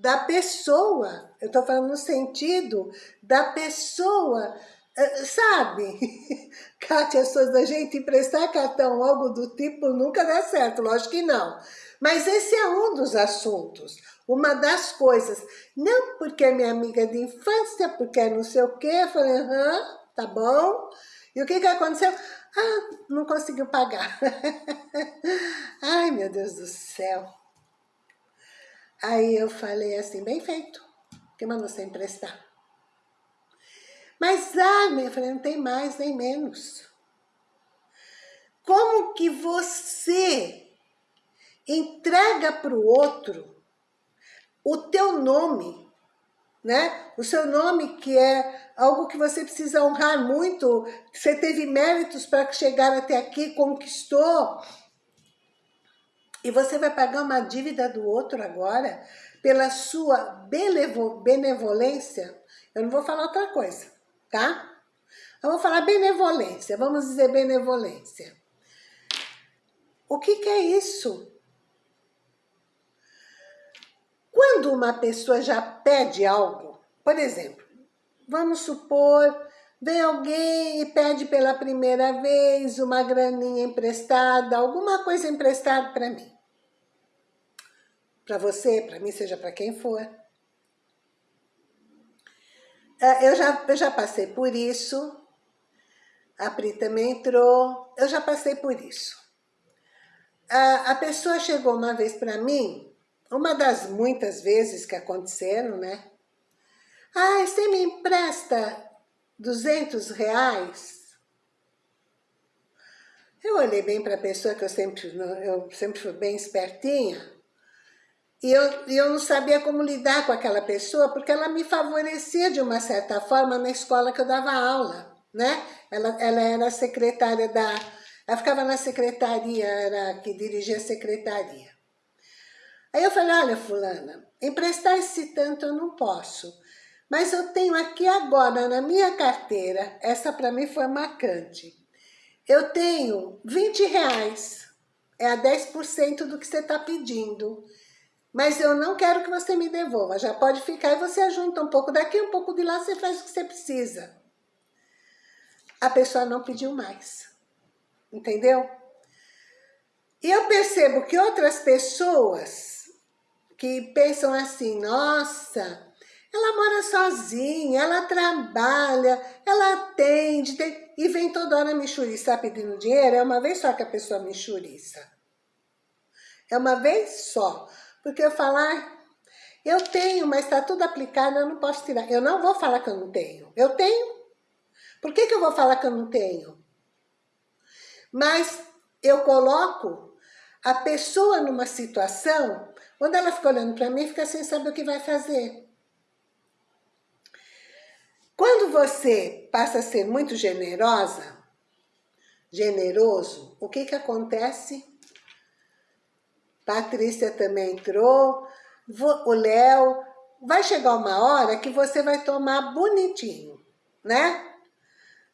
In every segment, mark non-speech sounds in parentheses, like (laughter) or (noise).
da pessoa. Eu estou falando no sentido da pessoa, eh, sabe? Kátia Souza, a gente emprestar cartão, algo do tipo, nunca dá certo, lógico que não. Mas esse é um dos assuntos, uma das coisas. Não porque é minha amiga de infância, porque é não sei o quê, eu falei, aham, tá bom. E o que que aconteceu? Ah, não conseguiu pagar. (laughs) Ai, meu Deus do céu. Aí eu falei assim, bem feito, que mandou você emprestar? Mas, ah, minha falei, não tem mais nem menos. Como que você entrega para o outro o teu nome, né? O seu nome que é algo que você precisa honrar muito, você teve méritos para chegar até aqui, conquistou, e você vai pagar uma dívida do outro agora pela sua benevolência. Eu não vou falar outra coisa, tá? Eu vou falar benevolência, vamos dizer benevolência. O que, que é isso? Quando uma pessoa já pede algo, por exemplo, vamos supor, vem alguém e pede pela primeira vez uma graninha emprestada, alguma coisa emprestada para mim. Para você, para mim, seja para quem for. É, eu já, eu já passei por isso, a Pri também entrou, eu já passei por isso. A, pessoa chegou uma vez para mim, uma das muitas vezes que aconteceram, né? Ah, você me empresta 200 reais? Eu olhei bem para a pessoa, que eu sempre, eu sempre fui bem espertinha, e eu, eu não sabia como lidar com aquela pessoa, porque ela me favorecia de uma certa forma na escola que eu dava aula, né? Ela, ela era secretária da... Ela ficava na secretaria, era que dirigia a secretaria. Aí eu falei, olha fulana, emprestar esse tanto eu não posso, mas eu tenho aqui agora na minha carteira, essa para mim foi marcante, eu tenho 20 reais, é a 10% do que você está pedindo, mas eu não quero que você me devolva, já pode ficar e você ajunta um pouco daqui, um pouco de lá, você faz o que você precisa. A pessoa não pediu mais, entendeu? E eu percebo que outras pessoas que pensam assim, nossa, ela mora sozinha, ela trabalha, ela atende, tem... e vem toda hora me churiçar pedindo dinheiro, é uma vez só que a pessoa me churiça. É uma vez só. Porque eu falar, eu tenho, mas está tudo aplicado, eu não posso tirar. Eu não vou falar que eu não tenho. Eu tenho. Por que, que eu vou falar que eu não tenho? Mas eu coloco a pessoa numa situação onde ela fica olhando para mim fica sem saber o que vai fazer. Quando você passa a ser muito generosa, generoso, o que que acontece? Patrícia também entrou, o Léo. Vai chegar uma hora que você vai tomar bonitinho, né?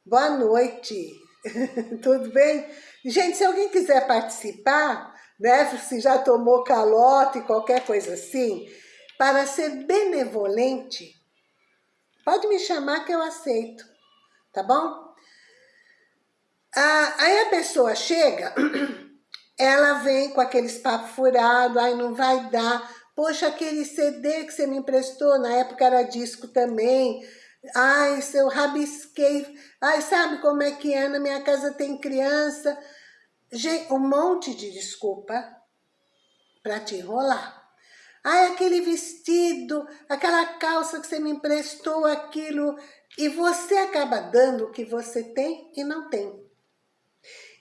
Boa noite, (laughs) tudo bem? Gente, se alguém quiser participar, né, se já tomou calote, qualquer coisa assim, para ser benevolente, pode me chamar que eu aceito, tá bom? Ah, aí a pessoa chega (clears throat) ela vem com aqueles papos furados, ai não vai dar, poxa, aquele CD que você me emprestou, na época era disco também, ai, eu rabisquei, ai, sabe como é que é, na minha casa tem criança, Gente, um monte de desculpa para te enrolar. Ai, aquele vestido, aquela calça que você me emprestou, aquilo, e você acaba dando o que você tem e não tem.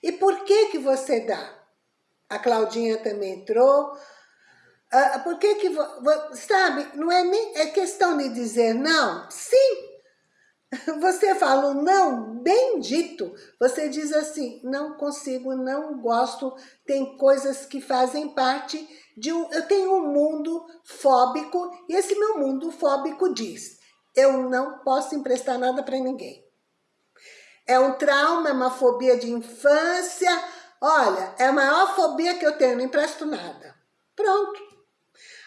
E por que que você dá? A Claudinha também entrou. Ah, por que que... Sabe, não é nem é questão de dizer não. Sim, (laughs) você fala um não bem dito. Você diz assim, não consigo, não gosto. Tem coisas que fazem parte de um... Eu tenho um mundo fóbico e esse meu mundo fóbico diz, eu não posso emprestar nada para ninguém. É um trauma, é uma fobia de infância, Olha, é a maior fobia que eu tenho, não empresto nada. Pronto.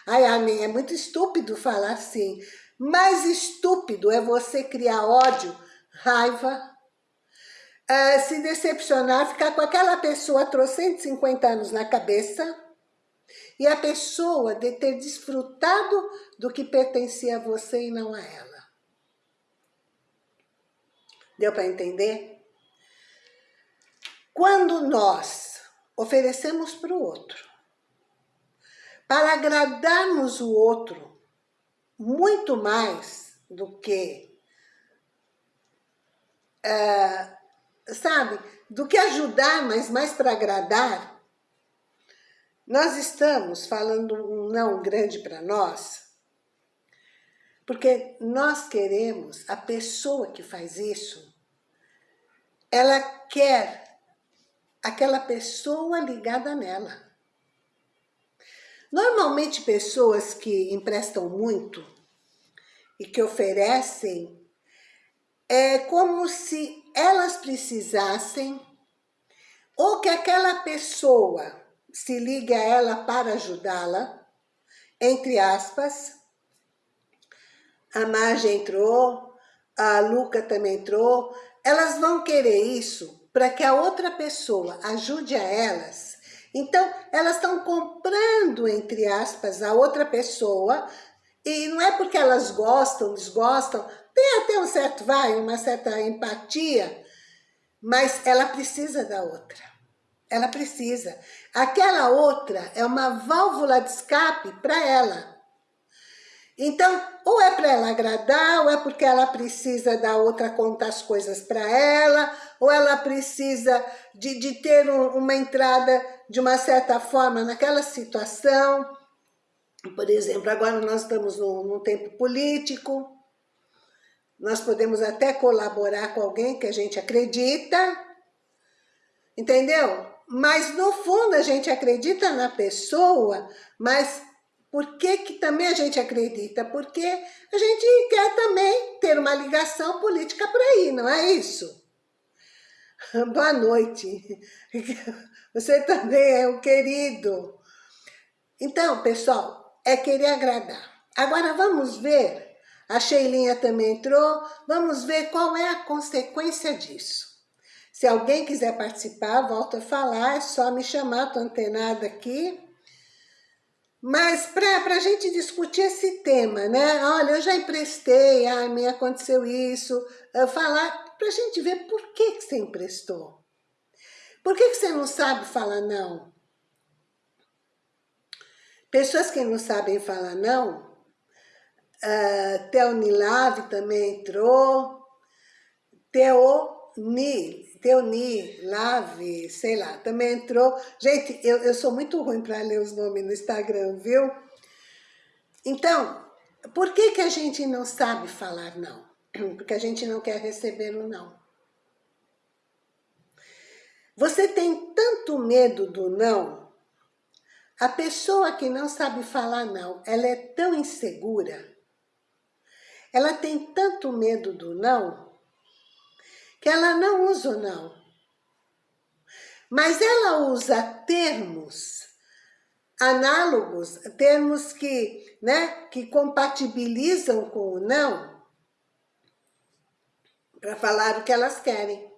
Ai, Armin, é muito estúpido falar assim. Mais estúpido é você criar ódio, raiva, uh, se decepcionar, ficar com aquela pessoa há 150 anos na cabeça e a pessoa de ter desfrutado do que pertencia a você e não a ela. Deu para entender? Quando nós oferecemos para o outro, para agradarmos o outro, muito mais do que, uh, sabe, do que ajudar, mas mais para agradar, nós estamos falando um não grande para nós, porque nós queremos, a pessoa que faz isso, ela quer aquela pessoa ligada nela. Normalmente pessoas que emprestam muito e que oferecem, é como se elas precisassem ou que aquela pessoa se ligue a ela para ajudá-la, entre aspas, a Marge entrou, a Luca também entrou, elas vão querer isso para que a outra pessoa ajude a elas. Então, elas estão comprando, entre aspas, a outra pessoa, e não é porque elas gostam, desgostam, tem até um certo, vai, uma certa empatia, mas ela precisa da outra. Ela precisa. Aquela outra é uma válvula de escape para ela. Então, ou é para ela agradar, ou é porque ela precisa da outra contar as coisas para ela, ou ela precisa de, de ter um, uma entrada de uma certa forma naquela situação. Por exemplo, agora nós estamos num, num tempo político, nós podemos até colaborar com alguém que a gente acredita, entendeu? Mas no fundo a gente acredita na pessoa, mas por que, que também a gente acredita? Porque a gente quer também ter uma ligação política por aí, não é isso? (laughs) Boa noite. (laughs) Você também é um querido. Então, pessoal, é querer agradar. Agora vamos ver, a Sheilinha também entrou, vamos ver qual é a consequência disso. Se alguém quiser participar, volta a falar, é só me chamar, estou antenada aqui. Mas para a gente discutir esse tema, né? Olha, eu já emprestei, ah, me aconteceu isso. Falar, para a gente ver por que, que você emprestou. Por que, que você não sabe falar não? Pessoas que não sabem falar não, uh, Teonilave também entrou, Teoni, Teoni, Lave, sei lá, também entrou. Gente, eu, eu sou muito ruim para ler os nomes no Instagram, viu? Então, por que, que a gente não sabe falar não? Porque a gente não quer receber o não. Você tem tanto medo do não, a pessoa que não sabe falar não, ela é tão insegura, ela tem tanto medo do não, que ela não usa o não. Mas ela usa termos análogos, termos que, né, que compatibilizam com o não, para falar o que elas querem.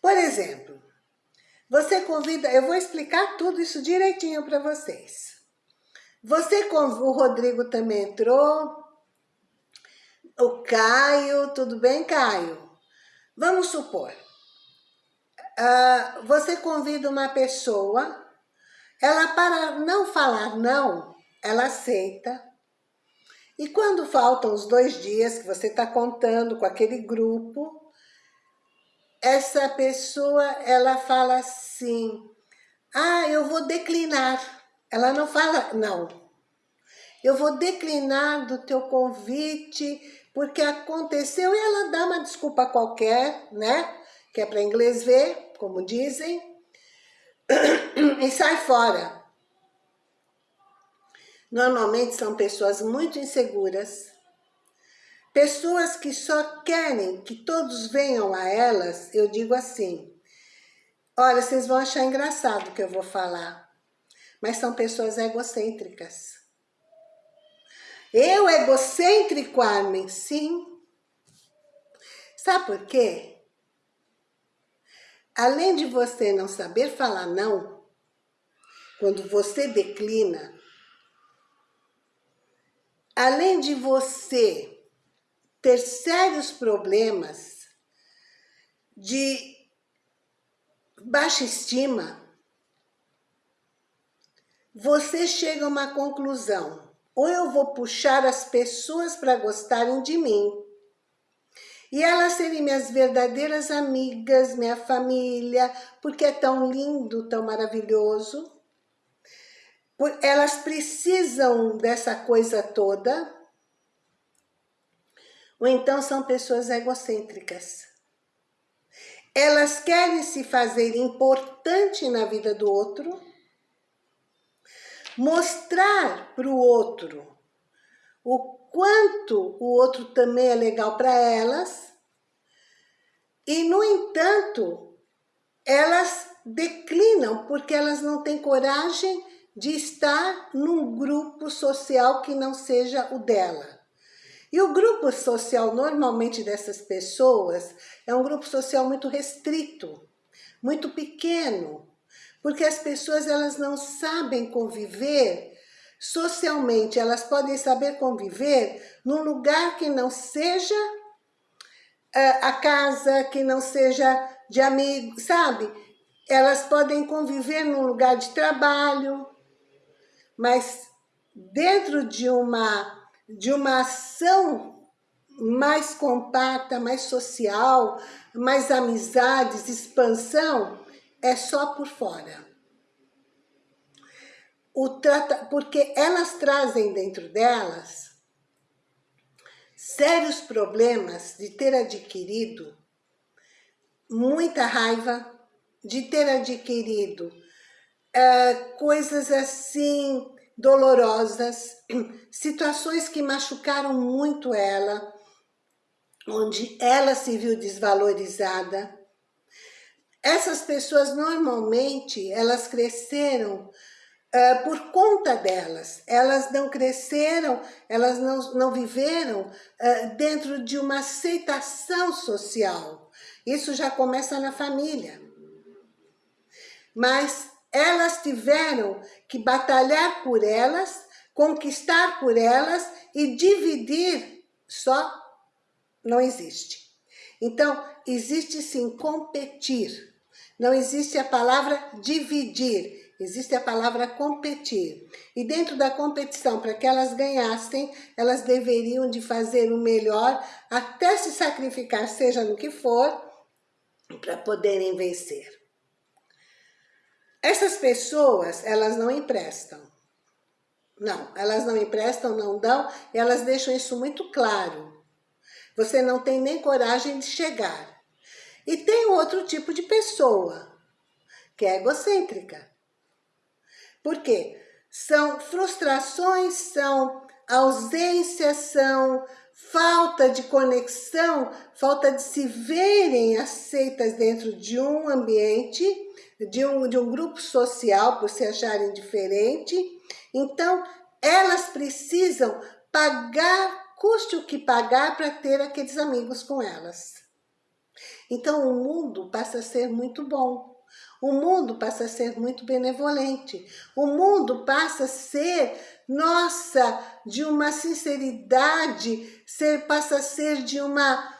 Por exemplo, você convida, eu vou explicar tudo isso direitinho para vocês. Você, o Rodrigo também entrou, o Caio, tudo bem, Caio? Vamos supor, uh, você convida uma pessoa, ela para não falar não, ela aceita, e quando faltam os dois dias que você está contando com aquele grupo, essa pessoa, ela fala assim, ah, eu vou declinar. Ela não fala não. Eu vou declinar do teu convite porque aconteceu e ela dá uma desculpa qualquer, né? Que é para inglês ver, como dizem, (clears throat) e sai fora. Normalmente são pessoas muito inseguras, pessoas que só querem que todos venham a elas, eu digo assim, olha, vocês vão achar engraçado o que eu vou falar, mas são pessoas egocêntricas. Eu egocêntrico, Armin? Sim. Sabe por quê? Além de você não saber falar não, quando você declina, além de você ter sérios problemas de baixa estima, você chega a uma conclusão. Ou eu vou puxar as pessoas para gostarem de mim, e elas serem minhas verdadeiras amigas, minha família, porque é tão lindo, tão maravilhoso. Elas precisam dessa coisa toda. Ou então são pessoas egocêntricas. Elas querem se fazer importante na vida do outro, mostrar para o outro o quanto o outro também é legal para elas, e no entanto, elas declinam porque elas não têm coragem de estar num grupo social que não seja o dela. E o grupo social, normalmente, dessas pessoas, é um grupo social muito restrito, muito pequeno, porque as pessoas elas não sabem conviver socialmente, elas podem saber conviver num lugar que não seja uh, a casa, que não seja de amigos, sabe? Elas podem conviver num lugar de trabalho, mas dentro de uma de uma ação mais compacta, mais social, mais amizades, expansão, é só por fora. Trata, porque elas trazem dentro delas sérios problemas de ter adquirido muita raiva, de ter adquirido uh, coisas assim dolorosas, (clears throat) situações que machucaram muito ela, onde ela se viu desvalorizada. Essas pessoas, normalmente, elas cresceram uh, por conta delas. Elas não cresceram, elas não, não viveram uh, dentro de uma aceitação social. Isso já começa na família. Mas elas tiveram que batalhar por elas, conquistar por elas e dividir só não existe. Então, existe sim competir. Não existe a palavra dividir, existe a palavra competir. E dentro da competição, para que elas ganhassem, elas deveriam de fazer o melhor, até se sacrificar, seja no que for, para poderem vencer. Essas pessoas, elas não emprestam. Não, elas não emprestam, não dão, elas deixam isso muito claro. Você não tem nem coragem de chegar. E tem outro tipo de pessoa, que é egocêntrica. Por quê? São frustrações, são ausências, são falta de conexão, falta de se verem aceitas dentro de um ambiente, de um, de um grupo social, por se acharem diferente. Então, elas precisam pagar, custe o que pagar para ter aqueles amigos com elas. Então, o mundo passa a ser muito bom. O mundo passa a ser muito benevolente. O mundo passa a ser, nossa, de uma sinceridade, ser, passa a ser de uma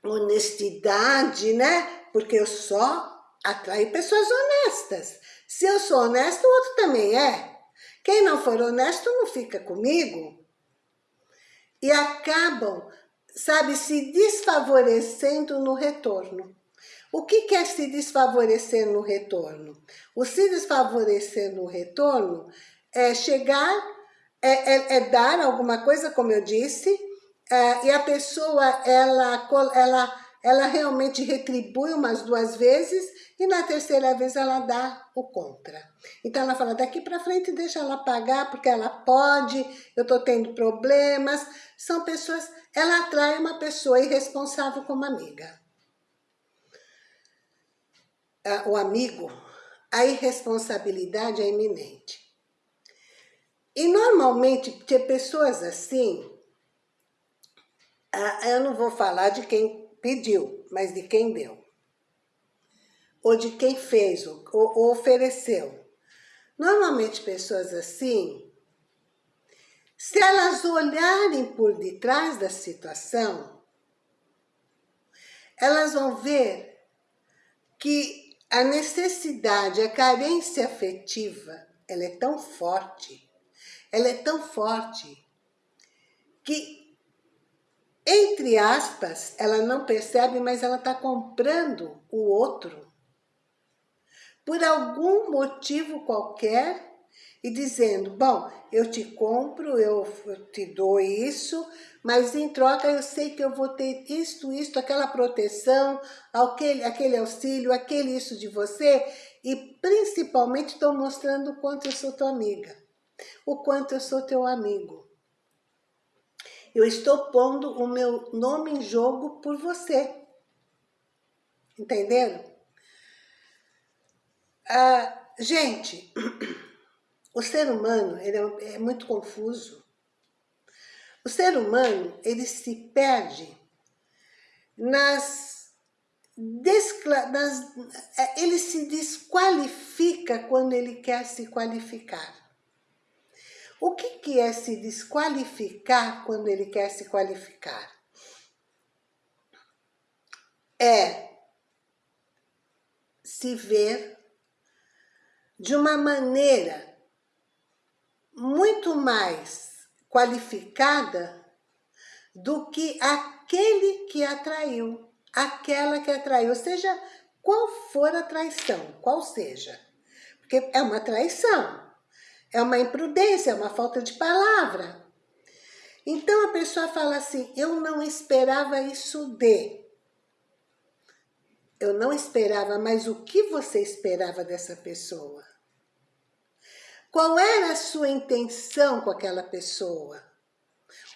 honestidade, né? Porque eu só atraio pessoas honestas. Se eu sou honesto, o outro também é. Quem não for honesto não fica comigo. E acabam, sabe, se desfavorecendo no retorno. O que quer se desfavorecer no retorno? O se desfavorecer no retorno é chegar, é, é, é dar alguma coisa, como eu disse, é, e a pessoa, ela, ela, ela realmente retribui umas duas vezes e na terceira vez ela dá o contra. Então ela fala, daqui para frente deixa ela pagar, porque ela pode, eu estou tendo problemas. São pessoas, ela atrai uma pessoa irresponsável como amiga. O amigo, a irresponsabilidade é iminente. E normalmente, ter pessoas assim, ah, eu não vou falar de quem pediu, mas de quem deu. Ou de quem fez, ou, ou ofereceu. Normalmente, pessoas assim, se elas olharem por detrás da situação, elas vão ver que a necessidade, a carência afetiva, ela é tão forte, ela é tão forte, que, entre aspas, ela não percebe, mas ela está comprando o outro. Por algum motivo qualquer, e dizendo, bom, eu te compro, eu te dou isso, mas em troca eu sei que eu vou ter isto, isto, aquela proteção, aquele, aquele auxílio, aquele isso de você, e principalmente estou mostrando o quanto eu sou tua amiga, o quanto eu sou teu amigo. Eu estou pondo o meu nome em jogo por você. Entenderam? Ah, gente, (clears throat) o ser humano ele é, é muito confuso. O ser humano ele se perde nas, nas é, ele se desqualifica quando ele quer se qualificar. O que, que é se desqualificar quando ele quer se qualificar? É se ver de uma maneira muito mais qualificada do que aquele que atraiu, aquela que atraiu, seja qual for a traição, qual seja. Porque é uma traição, é uma imprudência, é uma falta de palavra. Então a pessoa fala assim, eu não esperava isso de. Eu não esperava, mas o que você esperava dessa pessoa? Qual era a sua intenção com aquela pessoa?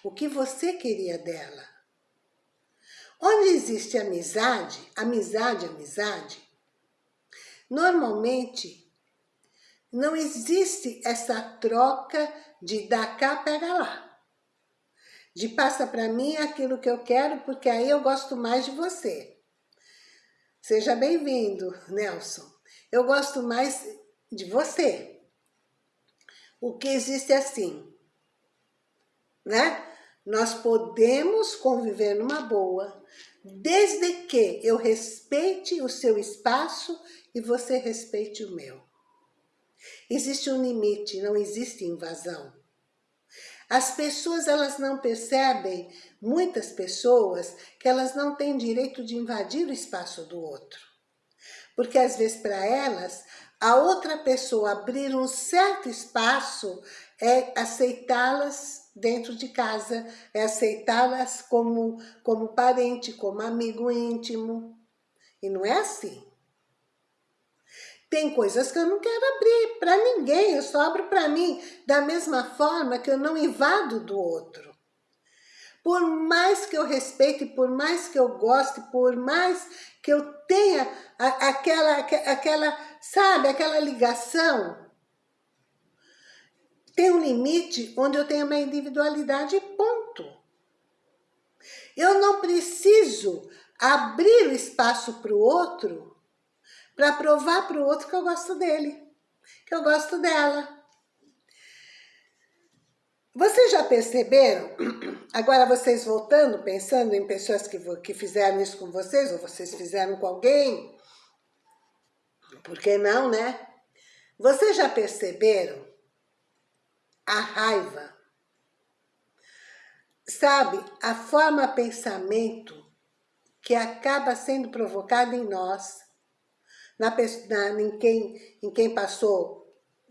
O que você queria dela? Onde existe amizade, amizade, amizade, normalmente não existe essa troca de dar cá, pega lá. De passa para mim aquilo que eu quero, porque aí eu gosto mais de você. Seja bem-vindo, Nelson. Eu gosto mais de você. O que existe é assim, né? Nós podemos conviver numa boa, desde que eu respeite o seu espaço e você respeite o meu. Existe um limite, não existe invasão. As pessoas, elas não percebem, muitas pessoas, que elas não têm direito de invadir o espaço do outro. Porque às vezes para elas, a outra pessoa abrir um certo espaço é aceitá-las dentro de casa, é aceitá-las como, como parente, como amigo íntimo. E não é assim. Tem coisas que eu não quero abrir para ninguém, eu só abro para mim, da mesma forma que eu não invado do outro. Por mais que eu respeite, por mais que eu goste, por mais que eu tenha aquela, aquela sabe, aquela ligação, tem um limite onde eu tenho uma individualidade ponto. Eu não preciso abrir o espaço para o outro para provar para o outro que eu gosto dele, que eu gosto dela. Vocês já perceberam, (clears throat) agora vocês voltando, pensando em pessoas que, que fizeram isso com vocês, ou vocês fizeram com alguém, por que não, né? Vocês já perceberam a raiva? Sabe, a forma pensamento que acaba sendo provocada em nós, na, na, em, quem, em quem passou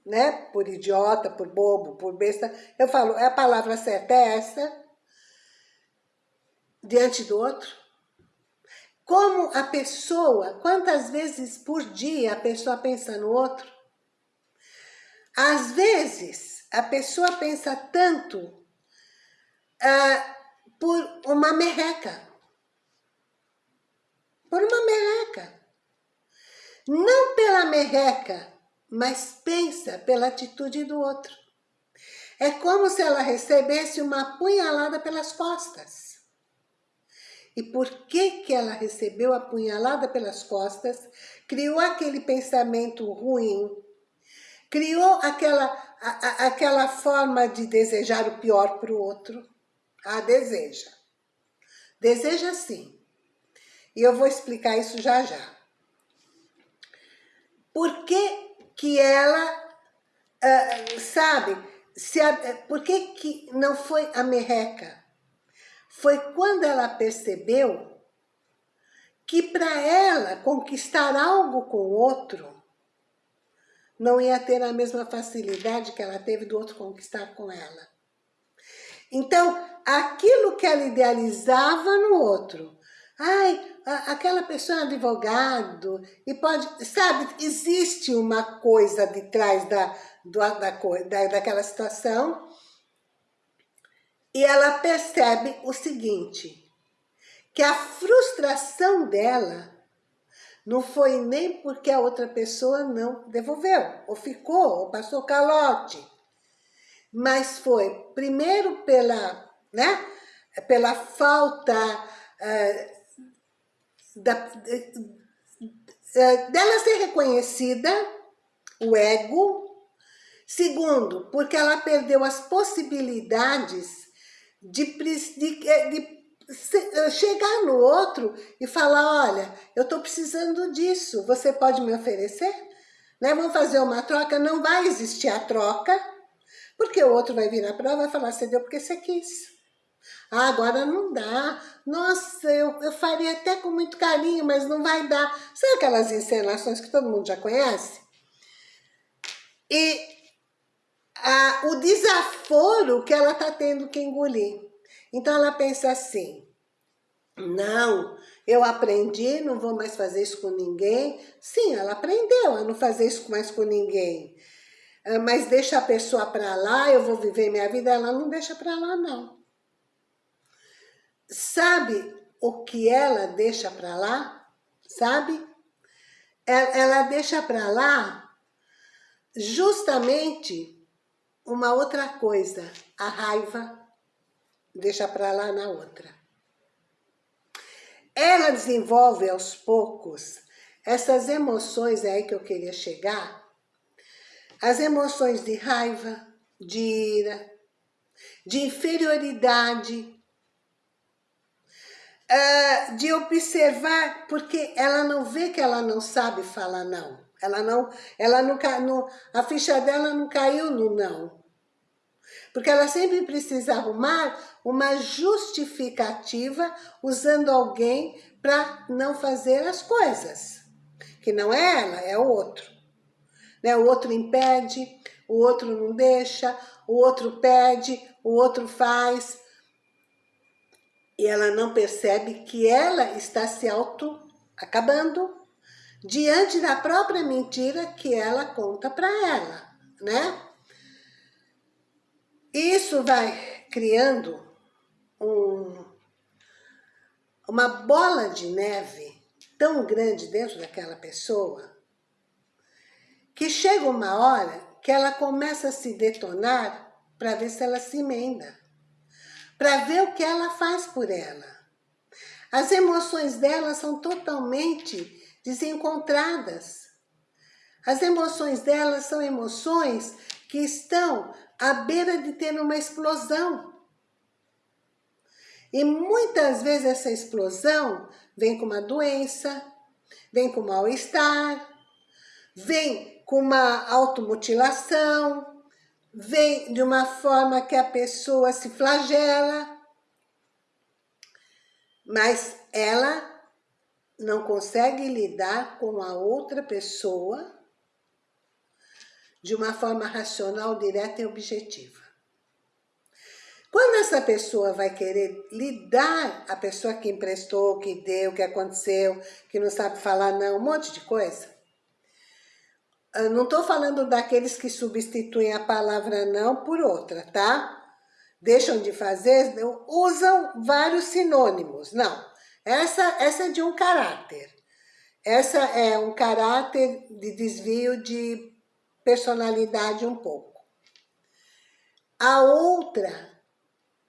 né? Por idiota, por bobo, por besta. Eu falo, é a palavra certa é essa, diante do outro. Como a pessoa, quantas vezes por dia a pessoa pensa no outro? Às vezes, a pessoa pensa tanto ah, por uma merreca. Por uma merreca. Não pela merreca, mas pensa pela atitude do outro. É como se ela recebesse uma punhalada pelas costas. E por que que ela recebeu a punhalada pelas costas? Criou aquele pensamento ruim, criou aquela, a, a, aquela forma de desejar o pior para o outro. Ah, deseja. Deseja sim. E eu vou explicar isso já já. Por que que ela, uh, sabe, se a, por que que não foi a merreca? Foi quando ela percebeu que para ela conquistar algo com o outro, não ia ter a mesma facilidade que ela teve do outro conquistar com ela. Então, aquilo que ela idealizava no outro, ai, aquela pessoa é advogado, e pode, sabe, existe uma coisa de trás da, da, da, daquela situação, e ela percebe o seguinte, que a frustração dela não foi nem porque a outra pessoa não devolveu, ou ficou, ou passou calote, mas foi primeiro pela, né, pela falta uh, da, dela ser reconhecida, o ego. Segundo, porque ela perdeu as possibilidades de, de, de chegar no outro e falar, olha, eu estou precisando disso, você pode me oferecer? Né? Vamos fazer uma troca, não vai existir a troca, porque o outro vai vir na prova e vai falar, você deu porque você quis. Ah, agora não dá. Nossa, eu, eu faria até com muito carinho, mas não vai dar. Sabe aquelas encenações que todo mundo já conhece? E a, o desaforo que ela está tendo que engolir. Então ela pensa assim, não, eu aprendi, não vou mais fazer isso com ninguém. Sim, ela aprendeu a não fazer isso mais com ninguém. Ah, mas deixa a pessoa para lá, eu vou viver minha vida. Ela não deixa para lá, não. Sabe o que ela deixa para lá? Sabe? Ela deixa para lá justamente uma outra coisa, a raiva deixa para lá na outra. Ela desenvolve aos poucos essas emoções aí que eu queria chegar, as emoções de raiva, de ira, de inferioridade, uh, de observar, porque ela não vê que ela não sabe falar não. Ela não, ela não, no, a ficha dela não caiu no não. Porque ela sempre precisa arrumar uma justificativa usando alguém para não fazer as coisas. Que não é ela, é o outro. Né? O outro impede, o outro não deixa, o outro pede, o outro faz e ela não percebe que ela está se auto-acabando diante da própria mentira que ela conta para ela, né? Isso vai criando um, uma bola de neve tão grande dentro daquela pessoa que chega uma hora que ela começa a se detonar para ver se ela se emenda para ver o que ela faz por ela. As emoções dela são totalmente desencontradas. As emoções dela são emoções que estão à beira de ter uma explosão. E muitas vezes essa explosão vem com uma doença, vem com mal-estar, vem com uma automutilação, vem de uma forma que a pessoa se flagela, mas ela não consegue lidar com a outra pessoa de uma forma racional, direta e objetiva. Quando essa pessoa vai querer lidar, a pessoa que emprestou, que deu, que aconteceu, que não sabe falar não, um monte de coisa, eu não estou falando daqueles que substituem a palavra não por outra, tá? Deixam de fazer, usam vários sinônimos. Não, essa, essa é de um caráter. Essa é um caráter de desvio de personalidade um pouco. A outra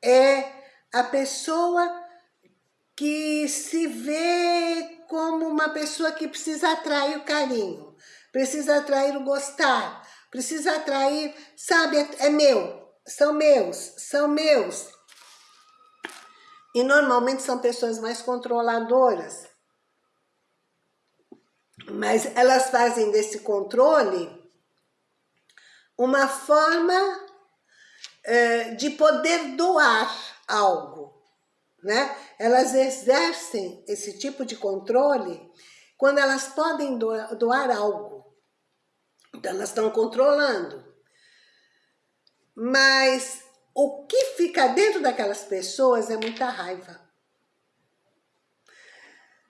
é a pessoa que se vê como uma pessoa que precisa atrair o carinho, precisa atrair o gostar, precisa atrair, sabe, é, é meu, são meus, são meus. E normalmente são pessoas mais controladoras. Mas elas fazem desse controle uma forma é, de poder doar algo, né? Elas exercem esse tipo de controle quando elas podem doar, doar algo. Então elas estão controlando. Mas o que fica dentro daquelas pessoas é muita raiva.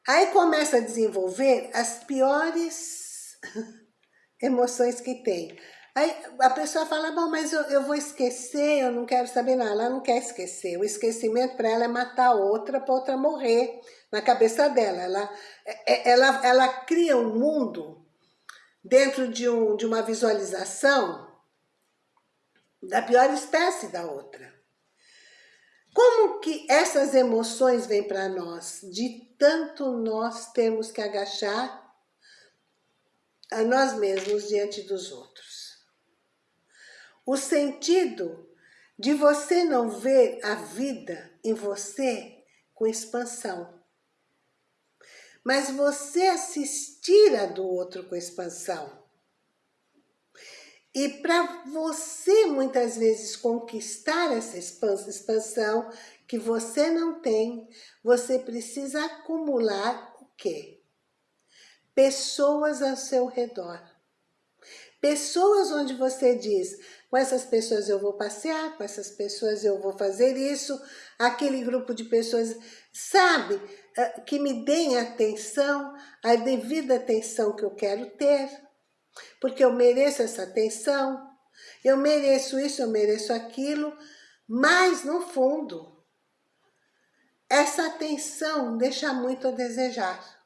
Aí começa a desenvolver as piores (laughs) emoções que tem. Aí a pessoa fala, bom, mas eu, eu vou esquecer, eu não quero saber nada. Ela não quer esquecer. O esquecimento para ela é matar outra para outra morrer na cabeça dela. Ela, é, é, ela, ela cria um mundo dentro de, um, de uma visualização da pior espécie da outra. Como que essas emoções vêm para nós? De tanto nós temos que agachar a nós mesmos diante dos outros o sentido de você não ver a vida em você com expansão. Mas você assistir a do outro com expansão. E para você, muitas vezes, conquistar essa expansão que você não tem, você precisa acumular o quê? Pessoas ao seu redor. Pessoas onde você diz, com essas pessoas eu vou passear, com essas pessoas eu vou fazer isso, aquele grupo de pessoas, sabe, eh, que me deem atenção, a devida atenção que eu quero ter, porque eu mereço essa atenção, eu mereço isso, eu mereço aquilo, mas no fundo, essa atenção deixa muito a desejar.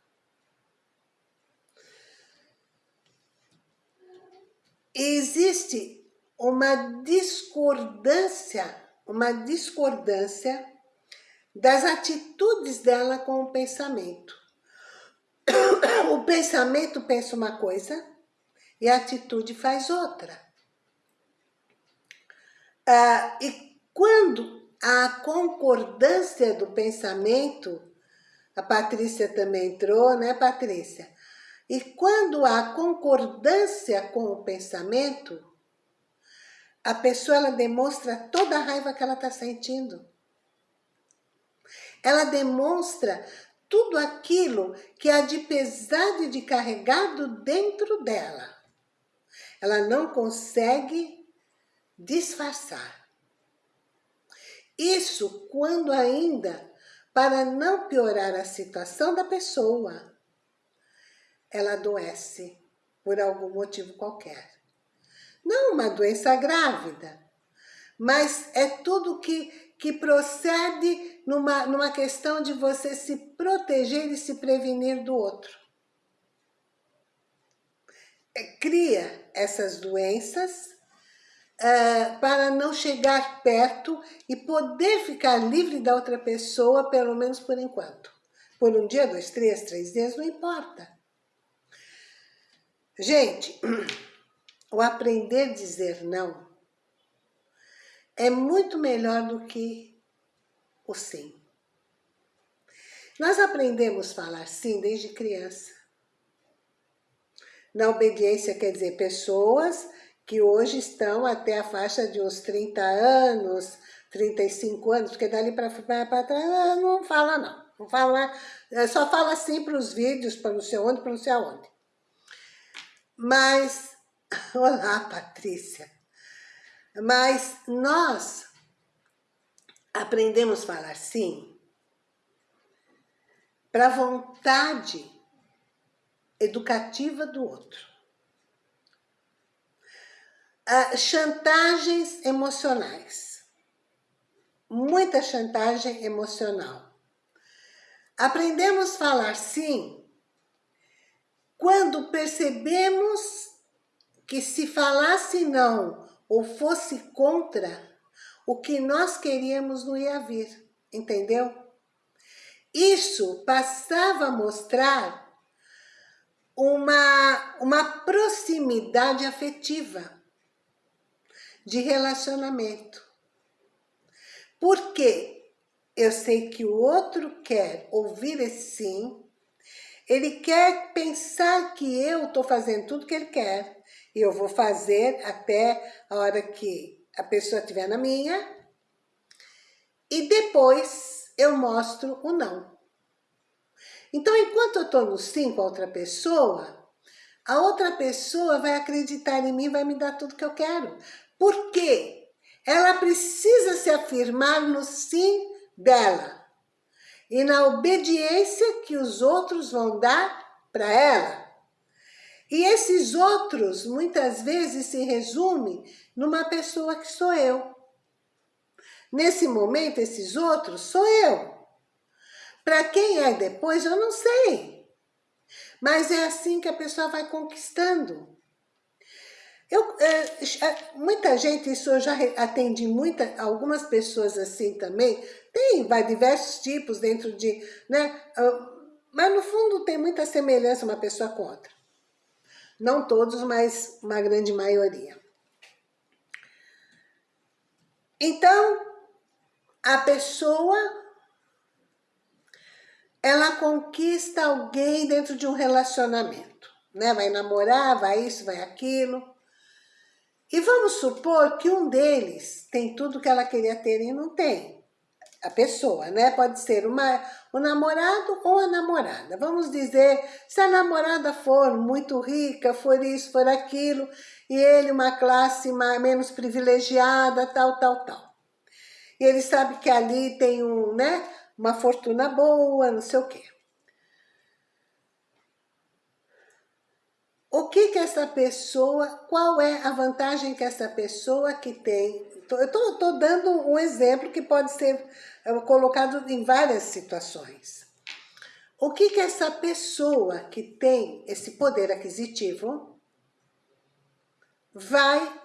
Existe uma discordância, uma discordância das atitudes dela com o pensamento. (coughs) O pensamento pensa uma coisa e a atitude faz outra. Ah, e quando a concordância do pensamento, a Patrícia também entrou, né Patrícia? E quando há concordância com o pensamento, a pessoa ela demonstra toda a raiva que ela está sentindo. Ela demonstra tudo aquilo que há de pesado e de carregado dentro dela. Ela não consegue disfarçar. Isso quando ainda, para não piorar a situação da pessoa, ela adoece por algum motivo qualquer. Não uma doença grávida, mas é tudo que, que procede numa, numa questão de você se proteger e se prevenir do outro. É, cria essas doenças uh, para não chegar perto e poder ficar livre da outra pessoa, pelo menos por enquanto. Por um dia, dois, três, três dias, não importa. Gente, (clears throat) o aprender a dizer não é muito melhor do que o sim. Nós aprendemos a falar sim desde criança. Na obediência quer dizer pessoas que hoje estão até a faixa de uns 30 anos, 35 anos, porque dali para trás não fala não. Não fala, só fala sim para os vídeos, para não sei onde, para não sei aonde. Mas (laughs) Olá, Patrícia. Mas nós aprendemos a falar sim para a vontade educativa do outro. Ah, chantagens emocionais. Muita chantagem emocional. Aprendemos a falar sim quando percebemos que se falasse não ou fosse contra, o que nós queríamos não ia vir, entendeu? Isso passava a mostrar uma, uma proximidade afetiva de relacionamento. Porque eu sei que o outro quer ouvir esse sim, ele quer pensar que eu estou fazendo tudo que ele quer, e eu vou fazer até a hora que a pessoa estiver na minha, e depois eu mostro o não. Então, enquanto eu estou no sim com a outra pessoa, a outra pessoa vai acreditar em mim, vai me dar tudo que eu quero. Por quê? Ela precisa se afirmar no sim dela e na obediência que os outros vão dar para ela. E esses outros, muitas vezes, se resume numa pessoa que sou eu. Nesse momento, esses outros sou eu. Para quem é depois, eu não sei. Mas é assim que a pessoa vai conquistando. Eu, é, é, muita gente, isso eu já atendi muita, algumas pessoas assim também, tem vai, diversos tipos dentro de, né? Ah, mas no fundo tem muita semelhança uma pessoa com outra. Não todos, mas uma grande maioria. Então, a pessoa, ela conquista alguém dentro de um relacionamento, né? Vai namorar, vai isso, vai aquilo. E vamos supor que um deles tem tudo que ela queria ter e não tem. A pessoa, né? Pode ser uma, o namorado ou a namorada. Vamos dizer, se a namorada for muito rica, for isso, for aquilo, e ele uma classe mais, menos privilegiada, tal, tal, tal. E ele sabe que ali tem um, né, uma fortuna boa, não sei o quê. O que que essa pessoa, qual é a vantagem que essa pessoa que tem, eu estou dando um exemplo que pode ser é, colocado em várias situações. O que que essa pessoa que tem esse poder aquisitivo vai